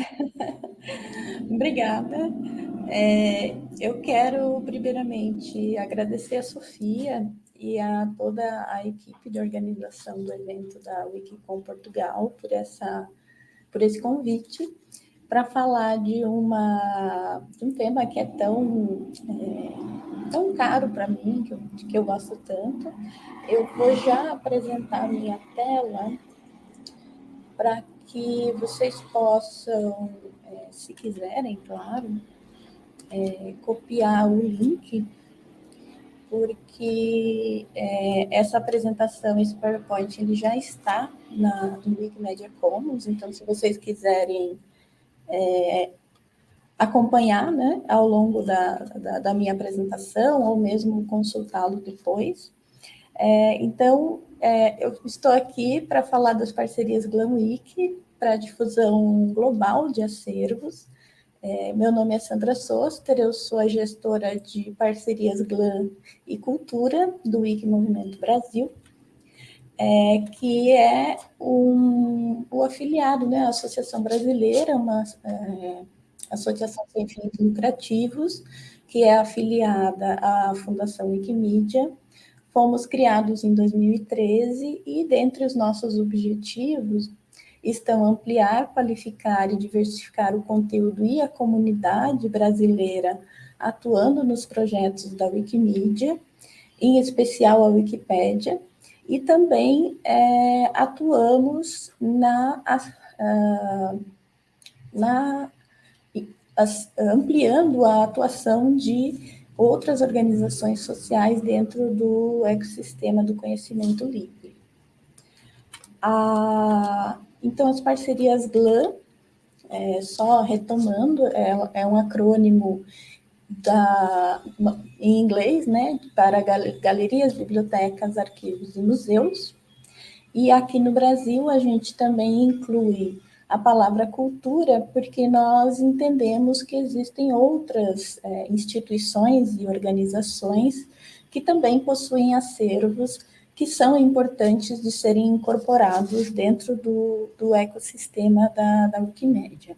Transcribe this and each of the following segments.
Obrigada. É, eu quero, primeiramente, agradecer a Sofia e a toda a equipe de organização do evento da Wikicom Portugal por, essa, por esse convite para falar de, uma, de um tema que é tão, é, tão caro para mim, que eu, que eu gosto tanto. Eu vou já apresentar minha tela para que vocês possam, é, se quiserem, claro, é, copiar o link, porque é, essa apresentação, esse PowerPoint, ele já está na, no Wikimedia Commons, então se vocês quiserem é, acompanhar né, ao longo da, da, da, minha apresentação, ou mesmo consultá-lo depois. É, então, é, eu estou aqui para falar das parcerias GlamWiki para difusão global de acervos. É, meu nome é Sandra Soster, eu sou a gestora de parcerias GLAM e Cultura do Wiki Movimento Brasil é, que é um, o afiliado, né, a Associação Brasileira, uma é, associação sem fins lucrativos, que é afiliada à Fundação Wikimedia. Fomos criados em 2013 e, dentre os nossos objetivos, estão ampliar, qualificar e diversificar o conteúdo e a comunidade brasileira atuando nos projetos da Wikimedia, em especial a Wikipédia, e também é, atuamos na, na as, ampliando a atuação de outras organizações sociais dentro do ecossistema do conhecimento livre. Então, as parcerias GLAM, é, só retomando, é, é um acrônimo da, em inglês, né, para galerias, bibliotecas, arquivos e museus. E aqui no Brasil a gente também inclui a palavra cultura, porque nós entendemos que existem outras é, instituições e organizações que também possuem acervos que são importantes de serem incorporados dentro do, do ecossistema da, da Wikimédia.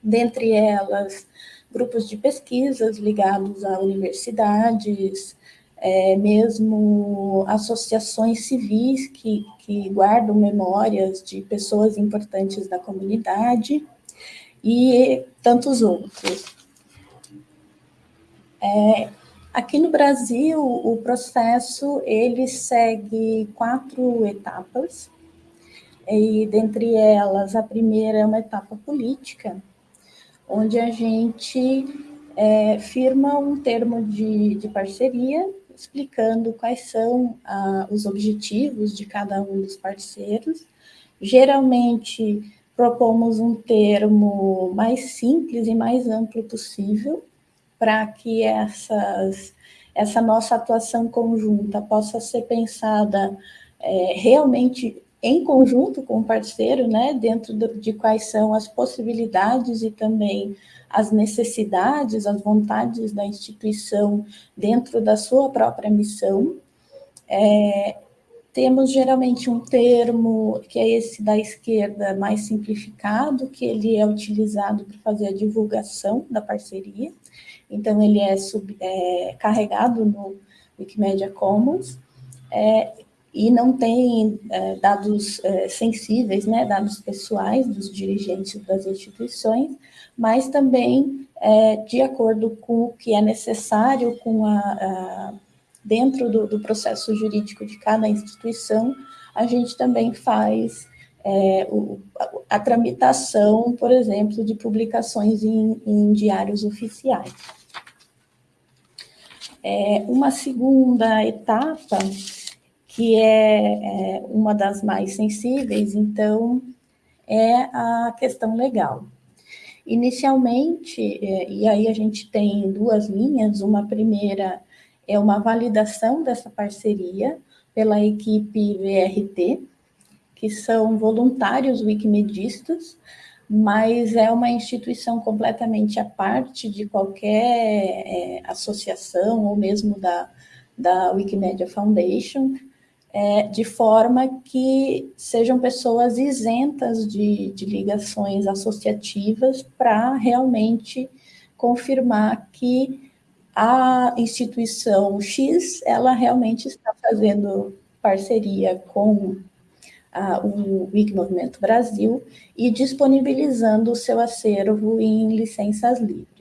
Dentre elas, grupos de pesquisas ligados a universidades, é, mesmo associações civis que, que guardam memórias de pessoas importantes da comunidade e tantos outros. É, aqui no Brasil, o processo ele segue quatro etapas, e dentre elas, a primeira é uma etapa política, onde a gente é, firma um termo de, de parceria, explicando quais são ah, os objetivos de cada um dos parceiros. Geralmente, propomos um termo mais simples e mais amplo possível, para que essas, essa nossa atuação conjunta possa ser pensada é, realmente em conjunto com o parceiro, né, dentro de quais são as possibilidades e também as necessidades, as vontades da instituição dentro da sua própria missão. É, temos geralmente um termo, que é esse da esquerda mais simplificado, que ele é utilizado para fazer a divulgação da parceria, então ele é, sub, é carregado no Wikimedia Commons, é, e não tem é, dados é, sensíveis, né, dados pessoais dos dirigentes das instituições, mas também é, de acordo com o que é necessário com a, a dentro do, do, processo jurídico de cada instituição, a gente também faz é, o, a, a, tramitação, por exemplo, de publicações em, em diários oficiais. É, uma segunda etapa que é, é uma das mais sensíveis, então, é a questão legal. Inicialmente, é, e aí a gente tem duas linhas, uma primeira é uma validação dessa parceria pela equipe VRT, que são voluntários wikimedistas, mas é uma instituição completamente à parte de qualquer é, associação ou mesmo da, da Wikimedia Foundation, é, de forma que sejam pessoas isentas de, de ligações associativas para realmente confirmar que a instituição X, ela realmente está fazendo parceria com o WIC Movimento Brasil e disponibilizando o seu acervo em licenças livres.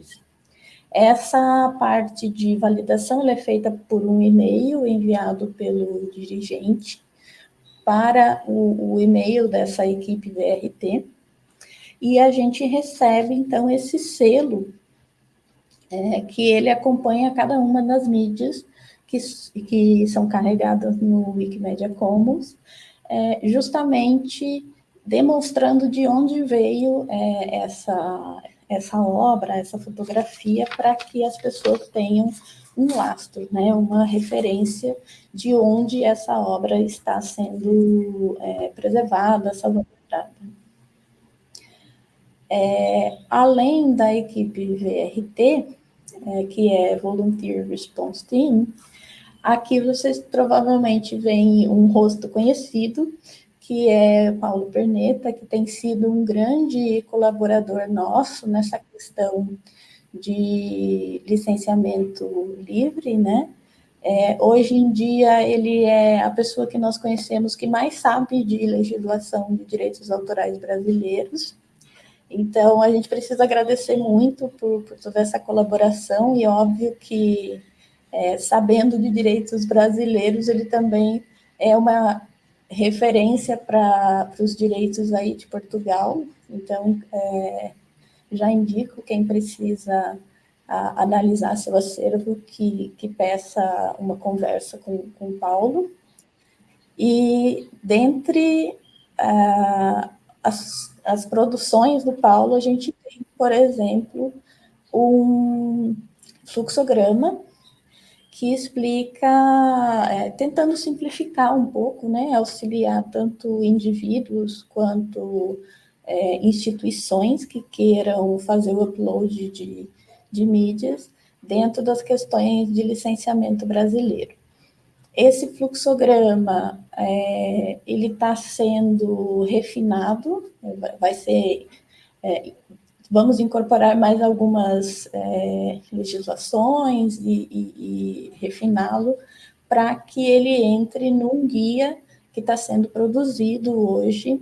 Essa parte de validação é feita por um e-mail enviado pelo dirigente para o, o e-mail dessa equipe VRT, e a gente recebe, então, esse selo é, que ele acompanha cada uma das mídias que, que são carregadas no Wikimedia Commons, é, justamente demonstrando de onde veio é, essa, essa obra, essa fotografia, para que as pessoas tenham um lastro, né, uma referência de onde essa obra está sendo é, preservada, salvaguardada. É, além da equipe VRT, é, que é Volunteer Response Team, aqui vocês provavelmente veem um rosto conhecido, que é Paulo Perneta, que tem sido um grande colaborador nosso nessa questão de licenciamento livre, né? É, hoje em dia, ele é a pessoa que nós conhecemos que mais sabe de legislação de direitos autorais brasileiros. Então, a gente precisa agradecer muito por, por toda essa colaboração e óbvio que, é, sabendo de direitos brasileiros, ele também é uma referência para os direitos aí de Portugal, então é, já indico quem precisa a, analisar seu acervo que, que peça uma conversa com, com o Paulo. E dentre uh, as, as produções do Paulo, a gente tem, por exemplo, um fluxograma que explica, é, tentando simplificar um pouco, né, auxiliar tanto indivíduos quanto é, instituições que queiram fazer o upload de, de mídias dentro das questões de licenciamento brasileiro. Esse fluxograma, é, ele está sendo refinado, vai ser é, vamos incorporar mais algumas é, legislações e, e, e refiná-lo para que ele entre num guia que está sendo produzido hoje,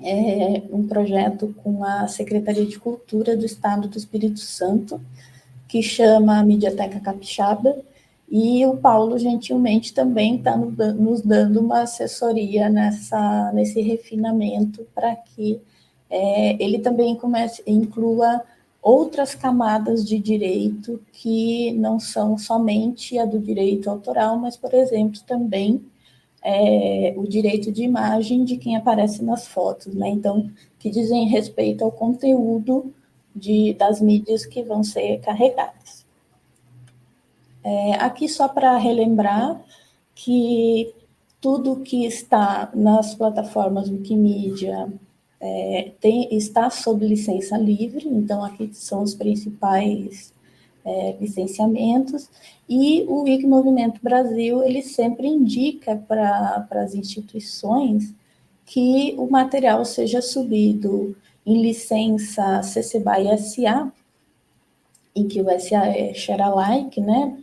é, um projeto com a Secretaria de Cultura do Estado do Espírito Santo, que chama Mediateca Capixaba, e o Paulo, gentilmente, também está nos dando uma assessoria nessa, nesse refinamento para que é, ele também comece, inclua outras camadas de direito que não são somente a do direito autoral, mas, por exemplo, também é, o direito de imagem de quem aparece nas fotos, né? Então, que dizem respeito ao conteúdo de, das mídias que vão ser carregadas. É, aqui só para relembrar que tudo que está nas plataformas Wikimedia é, tem, está sob licença livre, então aqui são os principais é, licenciamentos, e o Wiki Movimento Brasil, ele sempre indica para as instituições que o material seja subido em licença CC BY SA, em que o SA é share alike, né,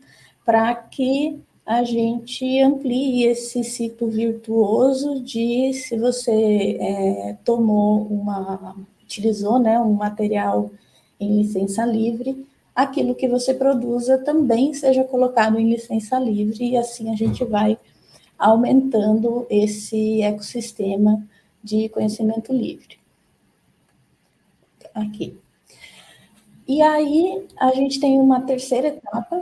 para que a gente amplie esse ciclo virtuoso de se você é, tomou uma, utilizou né, um material em licença livre, aquilo que você produza também seja colocado em licença livre e assim a gente vai aumentando esse ecossistema de conhecimento livre. Aqui. E aí a gente tem uma terceira etapa,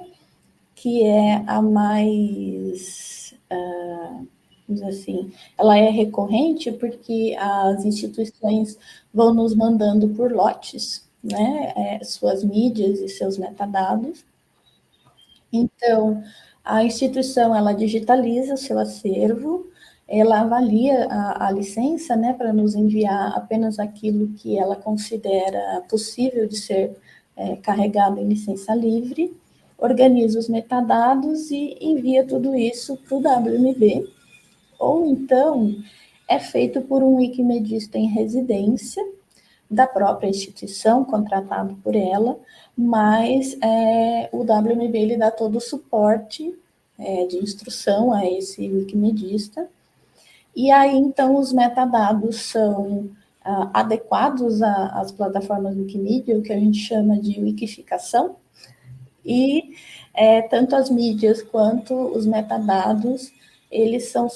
que é a mais, uh, assim, ela é recorrente porque as instituições vão nos mandando por lotes, né, é, suas mídias e seus metadados. Então, a instituição, ela digitaliza o seu acervo, ela avalia a, a licença, né, para nos enviar apenas aquilo que ela considera possível de ser é, carregado em licença livre, organiza os metadados e envia tudo isso para o WMB, ou então é feito por um wikimedista em residência, da própria instituição, contratado por ela, mas é, o WMB ele dá todo o suporte é, de instrução a esse wikimedista, e aí, então, os metadados são ah, adequados às plataformas Wikimedia, o que a gente chama de wikificação, e é, tanto as mídias quanto os metadados, eles são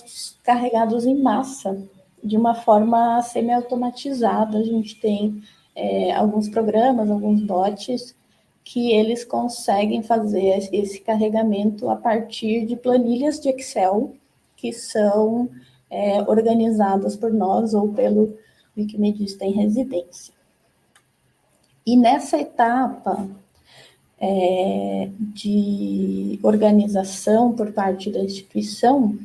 carregados em massa, de uma forma semi-automatizada. A gente tem é, alguns programas, alguns bots, que eles conseguem fazer esse carregamento a partir de planilhas de Excel, que são é, organizadas por nós ou pelo Wikimedista em residência. E nessa etapa é, de organização por parte da instituição,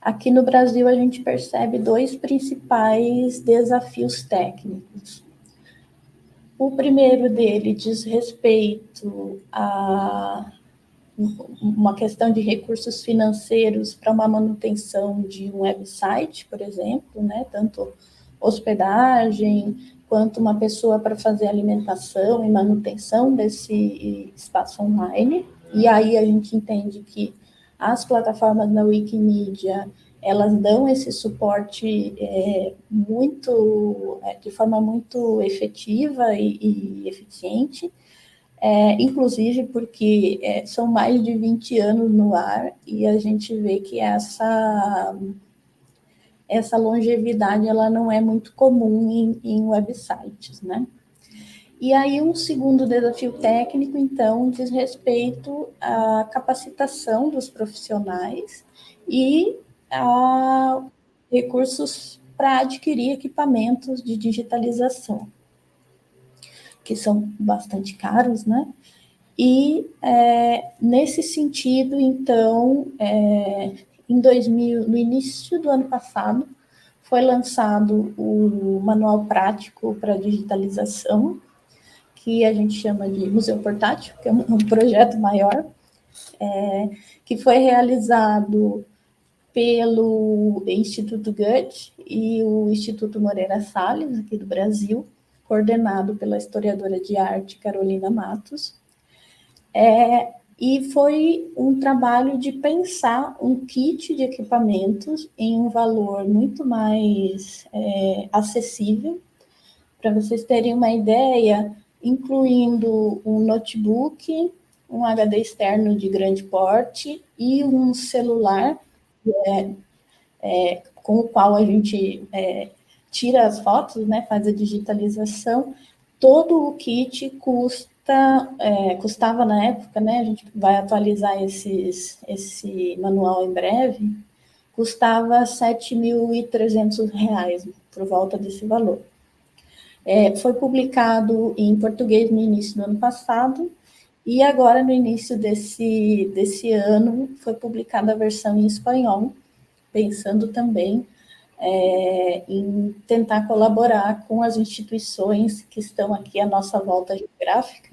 aqui no Brasil a gente percebe dois principais desafios técnicos. O primeiro dele diz respeito a uma questão de recursos financeiros para uma manutenção de um website, por exemplo, né? tanto hospedagem, quanto uma pessoa para fazer alimentação e manutenção desse espaço online. E aí a gente entende que as plataformas da Wikimedia, elas dão esse suporte é, muito, é, de forma muito efetiva e, e eficiente, é, inclusive porque é, são mais de 20 anos no ar e a gente vê que essa, essa longevidade ela não é muito comum em, em websites, né? E aí um segundo desafio técnico, então, diz respeito à capacitação dos profissionais e a recursos para adquirir equipamentos de digitalização que são bastante caros, né? E é, nesse sentido, então, é, em 2000, no início do ano passado, foi lançado o Manual Prático para Digitalização, que a gente chama de Museu Portátil, que é um, um projeto maior, é, que foi realizado pelo Instituto Goethe e o Instituto Moreira Salles, aqui do Brasil, coordenado pela historiadora de arte Carolina Matos, é, e foi um trabalho de pensar um kit de equipamentos em um valor muito mais é, acessível. Para vocês terem uma ideia, incluindo um notebook, um HD externo de grande porte e um celular é, é, com o qual a gente é, tira as fotos, né, faz a digitalização, todo o kit custa, é, custava na época, né, a gente vai atualizar esses, esse manual em breve, custava R$ 7.300, por volta desse valor. É, foi publicado em português no início do ano passado, e agora, no início desse, desse ano, foi publicada a versão em espanhol, pensando também é, em tentar colaborar com as instituições que estão aqui à nossa volta geográfica,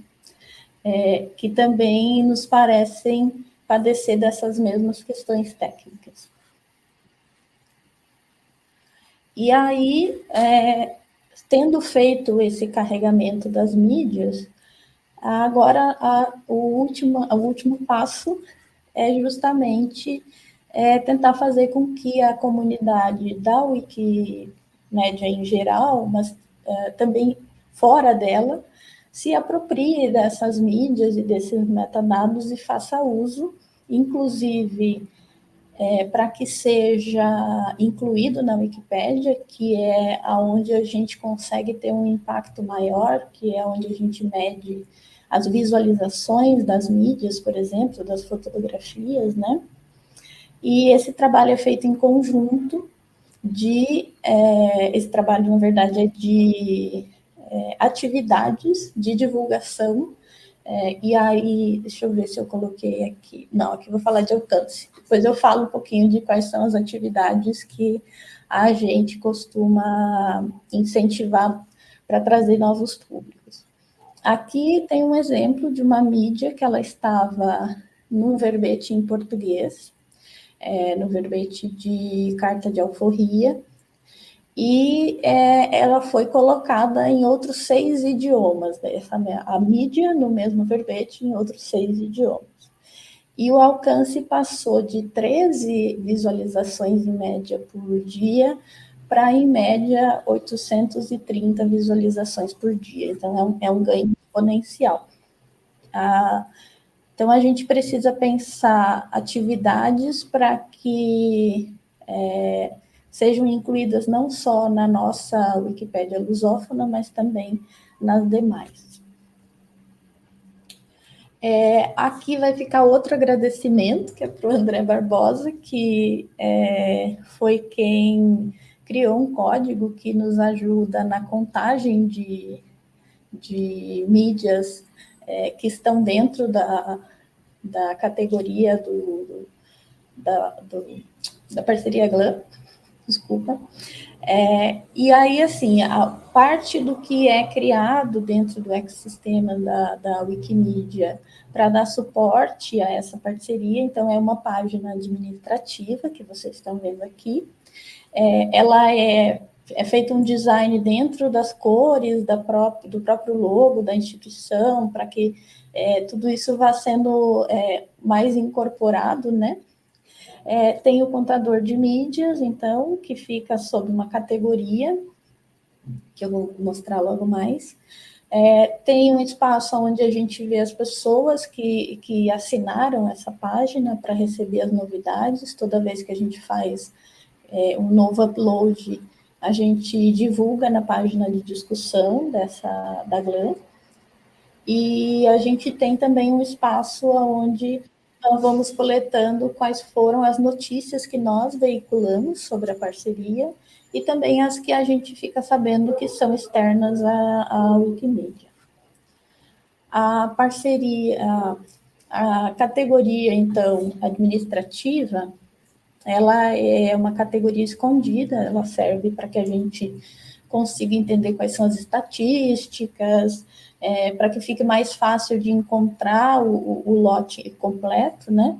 é, que também nos parecem padecer dessas mesmas questões técnicas. E aí, é, tendo feito esse carregamento das mídias, agora a, o, último, o último passo é justamente é tentar fazer com que a comunidade da Wikimédia em geral, mas é, também fora dela, se aproprie dessas mídias e desses metadados e faça uso, inclusive é, para que seja incluído na Wikipédia, que é aonde a gente consegue ter um impacto maior, que é onde a gente mede as visualizações das mídias, por exemplo, das fotografias, né? E esse trabalho é feito em conjunto de, é, esse trabalho, na verdade, é de é, atividades de divulgação, é, e aí, deixa eu ver se eu coloquei aqui, não, aqui vou falar de alcance, depois eu falo um pouquinho de quais são as atividades que a gente costuma incentivar para trazer novos públicos. Aqui tem um exemplo de uma mídia que ela estava num verbete em português, é, no verbete de carta de alforria, e é, ela foi colocada em outros seis idiomas, né? Essa, a mídia no mesmo verbete em outros seis idiomas. E o alcance passou de 13 visualizações em média por dia para, em média, 830 visualizações por dia. Então, é um, é um ganho exponencial. Ah, então, a gente precisa pensar atividades para que é, sejam incluídas não só na nossa Wikipédia lusófona, mas também nas demais. É, aqui vai ficar outro agradecimento, que é para o André Barbosa, que é, foi quem criou um código que nos ajuda na contagem de, de mídias é, que estão dentro da, da categoria do, da, do, da parceria GLAM, desculpa. É, e aí, assim, a parte do que é criado dentro do ecossistema da, da Wikimedia para dar suporte a essa parceria, então é uma página administrativa que vocês estão vendo aqui. É, ela é, é feito um design dentro das cores da própria, do próprio logo da instituição, para que é, tudo isso vá sendo é, mais incorporado, né? É, tem o contador de mídias, então, que fica sob uma categoria, que eu vou mostrar logo mais. É, tem um espaço onde a gente vê as pessoas que, que assinaram essa página para receber as novidades. Toda vez que a gente faz é, um novo upload, a gente divulga na página de discussão dessa, da GLAM. E a gente tem também um espaço onde então, vamos coletando quais foram as notícias que nós veiculamos sobre a parceria e também as que a gente fica sabendo que são externas à, à Wikimedia. A parceria, a, a categoria, então, administrativa, ela é uma categoria escondida, ela serve para que a gente consiga entender quais são as estatísticas, é, para que fique mais fácil de encontrar o, o, lote completo, né?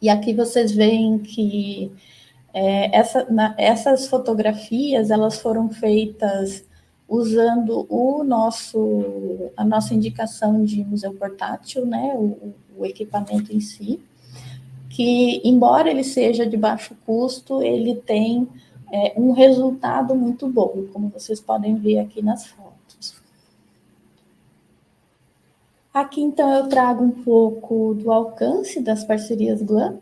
E aqui vocês veem que é, essa, na, essas fotografias, elas foram feitas usando o nosso, a nossa indicação de museu portátil, né, o, o equipamento em si, que, embora ele seja de baixo custo, ele tem é, um resultado muito bom, como vocês podem ver aqui nas fotos. Aqui, então, eu trago um pouco do alcance das parcerias GLAM.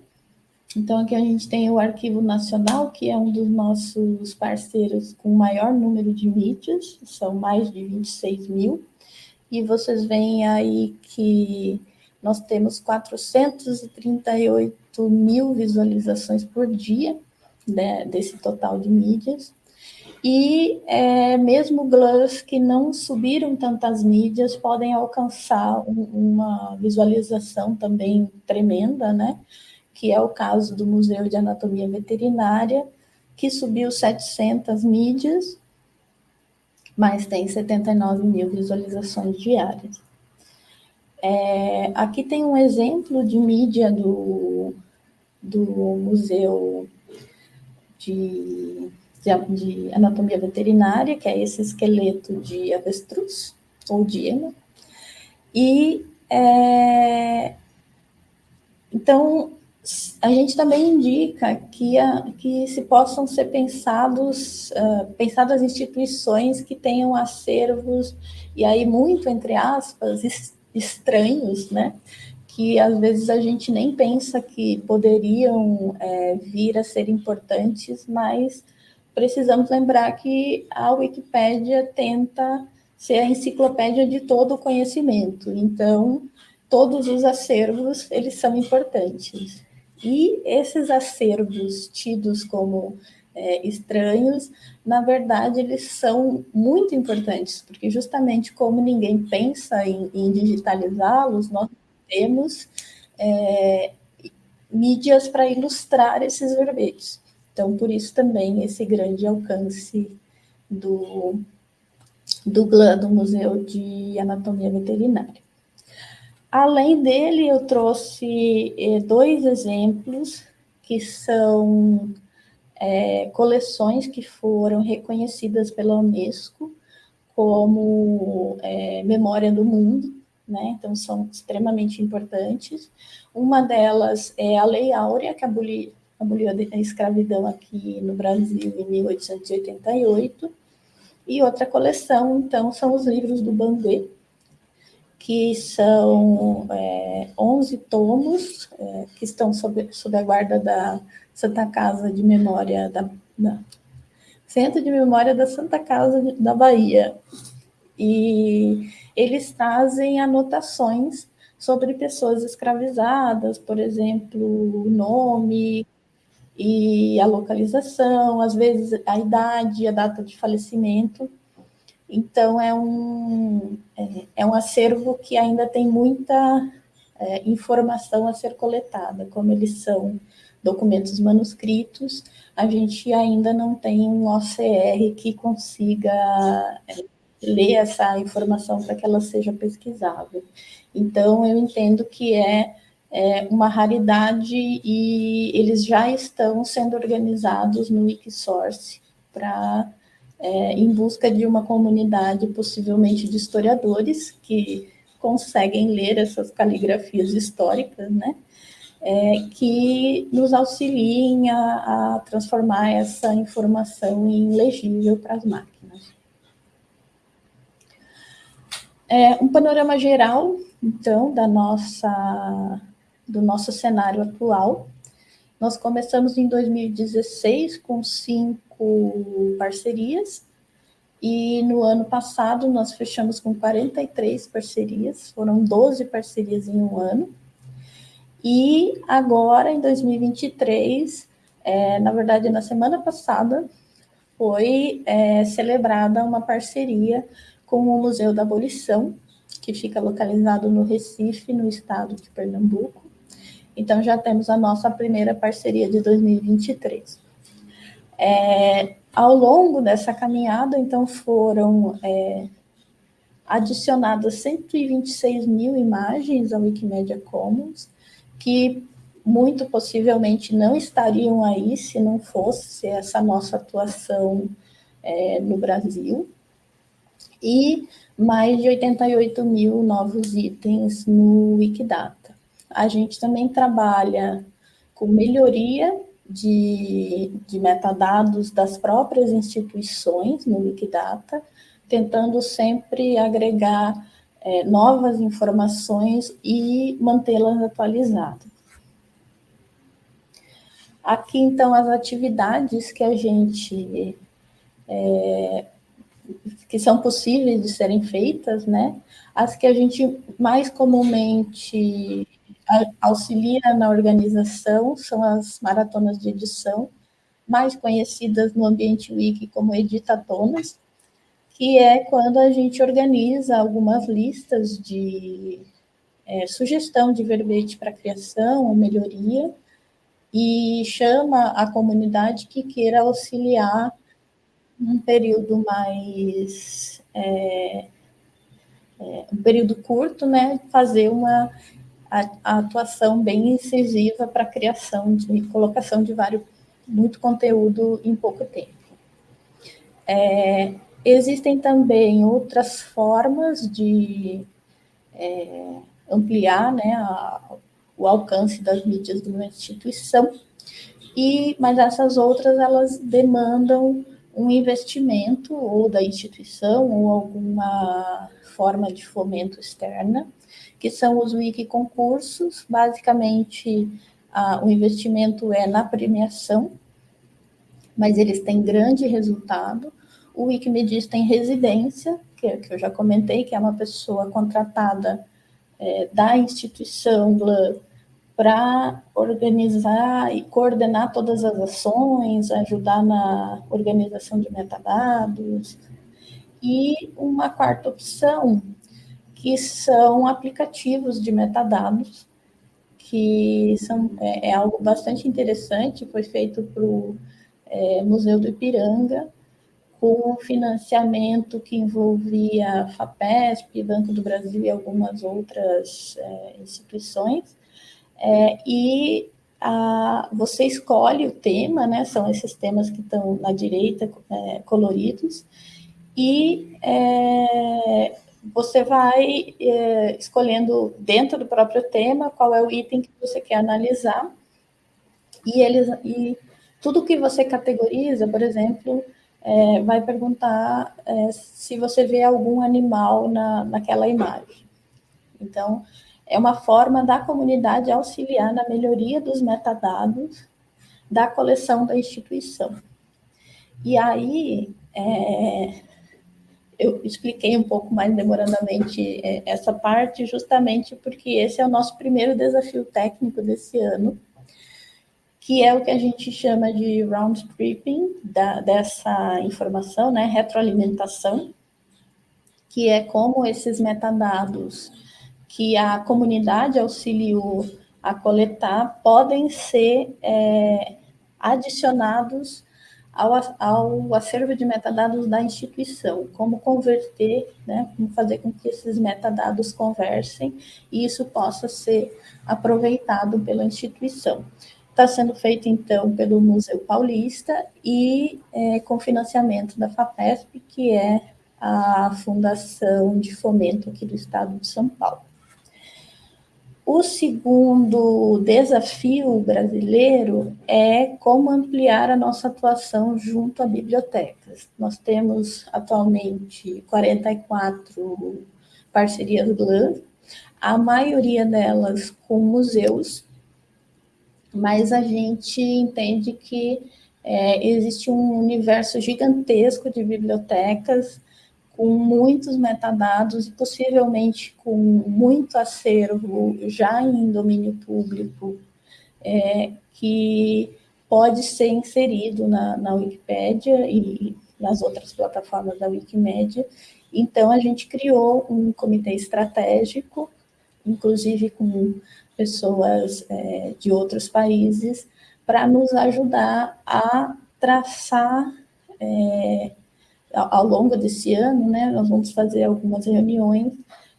Então, aqui a gente tem o Arquivo Nacional, que é um dos nossos parceiros com maior número de mídias, são mais de 26 mil. E vocês veem aí que nós temos 438 mil visualizações por dia né, desse total de mídias. E é, mesmo GLUS que não subiram tantas mídias podem alcançar um, uma visualização também tremenda, né? que é o caso do Museu de Anatomia Veterinária, que subiu 700 mídias, mas tem 79 mil visualizações diárias. É, aqui tem um exemplo de mídia do, do Museu de de, de anatomia veterinária, que é esse esqueleto de avestruz, ou de ema. E, é, então, a gente também indica que, a, que se possam ser pensados, uh, pensadas instituições que tenham acervos, e aí muito, entre aspas, estranhos, né? Que às vezes a gente nem pensa que poderiam é, vir a ser importantes, mas precisamos lembrar que a Wikipédia tenta ser a enciclopédia de todo o conhecimento. Então, todos os acervos, eles são importantes. E esses acervos tidos como é, estranhos, na verdade, eles são muito importantes, porque justamente como ninguém pensa em, em digitalizá-los, nós temos é, mídias para ilustrar esses verbetes. Então, por isso também esse grande alcance do, do GLAN, do Museu de Anatomia Veterinária. Além dele, eu trouxe eh, dois exemplos que são é, coleções que foram reconhecidas pela Unesco como é, memória do mundo, né? então são extremamente importantes. Uma delas é a Lei Áurea, que aboliu, aboliu a escravidão aqui no Brasil em 1888, e outra coleção, então, são os livros do Banguê, que são é, 11 tomos é, que estão sob, sob a guarda da Santa Casa de Memória da, da Centro de Memória da Santa Casa de, da Bahia. E eles trazem anotações sobre pessoas escravizadas, por exemplo, o nome e a localização, às vezes a idade, a data de falecimento. Então, é um, é, é um acervo que ainda tem muita é, informação a ser coletada, como eles são documentos manuscritos, a gente ainda não tem um OCR que consiga é, ler essa informação para que ela seja pesquisável. Então, eu entendo que é, é, uma raridade e eles já estão sendo organizados no Wikisource para é, em busca de uma comunidade, possivelmente de historiadores, que conseguem ler essas caligrafias históricas, né? É, que nos auxiliem a, a, transformar essa informação em legível para as máquinas. É, um panorama geral, então, da nossa, do nosso cenário atual. Nós começamos em 2016 com cinco parcerias, e no ano passado nós fechamos com 43 parcerias, foram 12 parcerias em um ano. E agora, em 2023, é, na verdade, na semana passada, foi é, celebrada uma parceria com o Museu da Abolição, que fica localizado no Recife, no estado de Pernambuco. Então, já temos a nossa primeira parceria de 2023. É, ao longo dessa caminhada, então, foram é, adicionadas 126 mil imagens ao Wikimedia Commons, que muito possivelmente não estariam aí se não fosse essa nossa atuação é, no Brasil, e mais de 88 mil novos itens no Wikidata. A gente também trabalha com melhoria de, de metadados das próprias instituições no Wikidata, tentando sempre agregar é, novas informações e mantê-las atualizadas. Aqui, então, as atividades que a gente... É, que são possíveis de serem feitas, né? As que a gente mais comumente auxilia na organização são as maratonas de edição, mais conhecidas no ambiente wiki como editatonas, que é quando a gente organiza algumas listas de é, sugestão de verbete para criação ou melhoria, e chama a comunidade que queira auxiliar num período mais... É, é, um período curto, né, fazer uma a, a atuação bem incisiva para a criação de colocação de vários, muito conteúdo em pouco tempo. É, existem também outras formas de é, ampliar né, a, o alcance das mídias de uma instituição, e, mas essas outras elas demandam um investimento ou da instituição ou alguma forma de fomento externa, que são os wiki concursos. Basicamente, a, o investimento é na premiação, mas eles têm grande resultado. O Wikimedista em residência, que, que eu já comentei, que é uma pessoa contratada é, da instituição para organizar e coordenar todas as ações, ajudar na organização de metadados. E uma quarta opção que são aplicativos de metadados, que são, é, é algo bastante interessante, foi feito para o é, Museu do Ipiranga, com financiamento que envolvia FAPESP, Banco do Brasil e algumas outras é, instituições, é, e a, você escolhe o tema, né? São esses temas que estão na direita, é, coloridos, e é, você vai é, escolhendo dentro do próprio tema qual é o item que você quer analisar, e eles e tudo que você categoriza, por exemplo, é, vai perguntar é, se você vê algum animal na, naquela imagem. Então, é uma forma da comunidade auxiliar na melhoria dos metadados da coleção da instituição. E aí, é, eu expliquei um pouco mais demorandamente é, essa parte, justamente porque esse é o nosso primeiro desafio técnico desse ano, que é o que a gente chama de round tripping da, dessa informação, né, retroalimentação, que é como esses metadados que a comunidade auxiliou a coletar podem ser é, adicionados ao, ao acervo de metadados da instituição, como converter, né, como fazer com que esses metadados conversem e isso possa ser aproveitado pela instituição. Está sendo feito, então, pelo Museu Paulista e é, com financiamento da FAPESP, que é a Fundação de Fomento aqui do Estado de São Paulo. O segundo desafio brasileiro é como ampliar a nossa atuação junto a bibliotecas. Nós temos atualmente 44 parcerias GLAM, a maioria delas com museus, mas a gente entende que é, existe um universo gigantesco de bibliotecas com muitos metadados e possivelmente com muito acervo já em domínio público, é, que pode ser inserido na, na Wikipédia e nas outras plataformas da Wikimedia. Então, a gente criou um comitê estratégico, inclusive com pessoas é, de outros países, para nos ajudar a traçar é, ao longo desse ano, né, nós vamos fazer algumas reuniões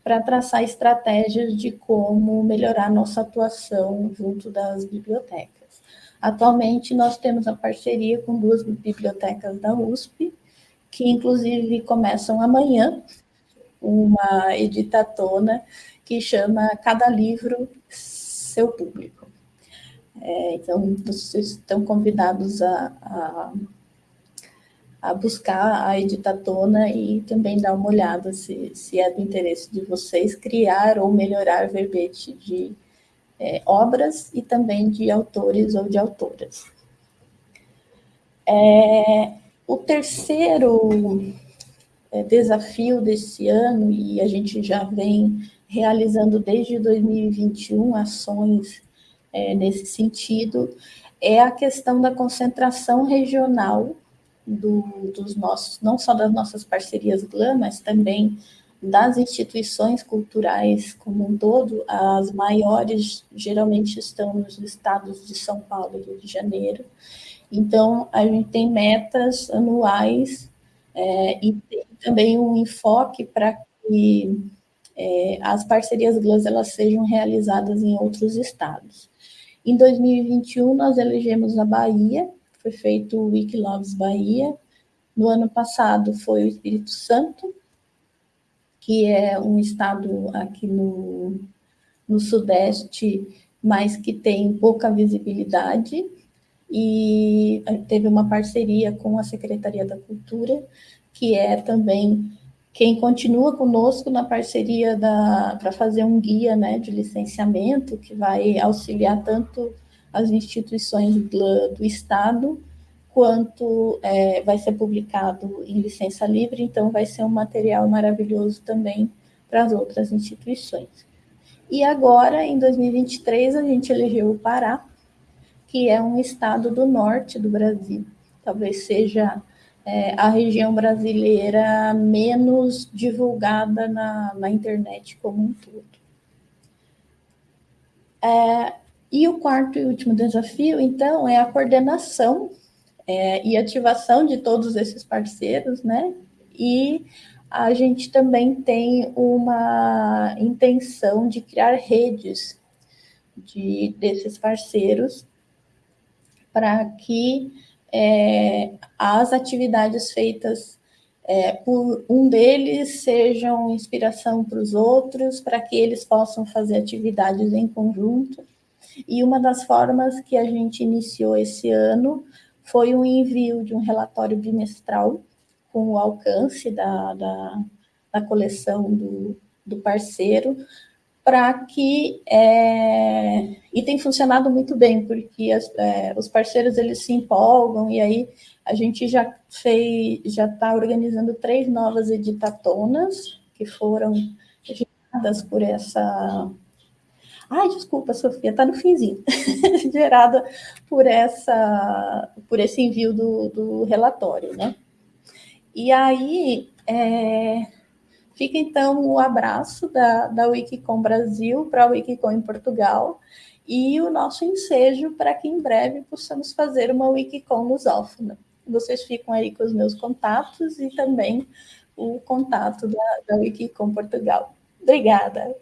para traçar estratégias de como melhorar nossa atuação junto das bibliotecas. Atualmente, nós temos a parceria com duas bibliotecas da USP, que inclusive começam amanhã, uma editatona que chama Cada Livro Seu Público. É, então, vocês estão convidados a, a a buscar a editatona e também dar uma olhada se, se é do interesse de vocês criar ou melhorar verbete de é, obras e também de autores ou de autoras. É, o terceiro é, desafio desse ano, e a gente já vem realizando desde 2021 ações é, nesse sentido, é a questão da concentração regional do, dos nossos, não só das nossas parcerias GLAM, mas também das instituições culturais como um todo, as maiores geralmente estão nos estados de São Paulo e Rio de Janeiro. Então, a gente tem metas anuais é, e tem também um enfoque para que é, as parcerias GLAS elas sejam realizadas em outros estados. Em 2021, nós elegemos a Bahia foi feito o Wikiloves Bahia. No ano passado foi o Espírito Santo, que é um estado aqui no, no Sudeste, mas que tem pouca visibilidade, e teve uma parceria com a Secretaria da Cultura, que é também quem continua conosco na parceria para fazer um guia né, de licenciamento, que vai auxiliar tanto as instituições do, do Estado, quanto é, vai ser publicado em licença livre, então vai ser um material maravilhoso também para as outras instituições. E agora, em 2023, a gente elegeu o Pará, que é um estado do norte do Brasil. Talvez seja é, a região brasileira menos divulgada na, na internet como um todo. É, e o quarto e último desafio, então, é a coordenação é, e ativação de todos esses parceiros, né? E a gente também tem uma intenção de criar redes de, desses parceiros para que é, as atividades feitas é, por um deles sejam inspiração para os outros, para que eles possam fazer atividades em conjunto. E uma das formas que a gente iniciou esse ano foi o envio de um relatório bimestral com o alcance da, da, da coleção do, do parceiro, para que, é, e tem funcionado muito bem, porque as, é, os parceiros eles se empolgam, e aí a gente já fez, já está organizando três novas editatonas, que foram geradas por essa... Ai, desculpa, Sofia, está no finzinho. Gerada por, essa, por esse envio do, do relatório, né? E aí, é, Fica, então, o abraço da, da Wikicom Brasil para a Wikicom em Portugal e o nosso ensejo para que em breve possamos fazer uma Wikicom lusófona. Vocês ficam aí com os meus contatos e também o contato da, da Wikicom Portugal. Obrigada.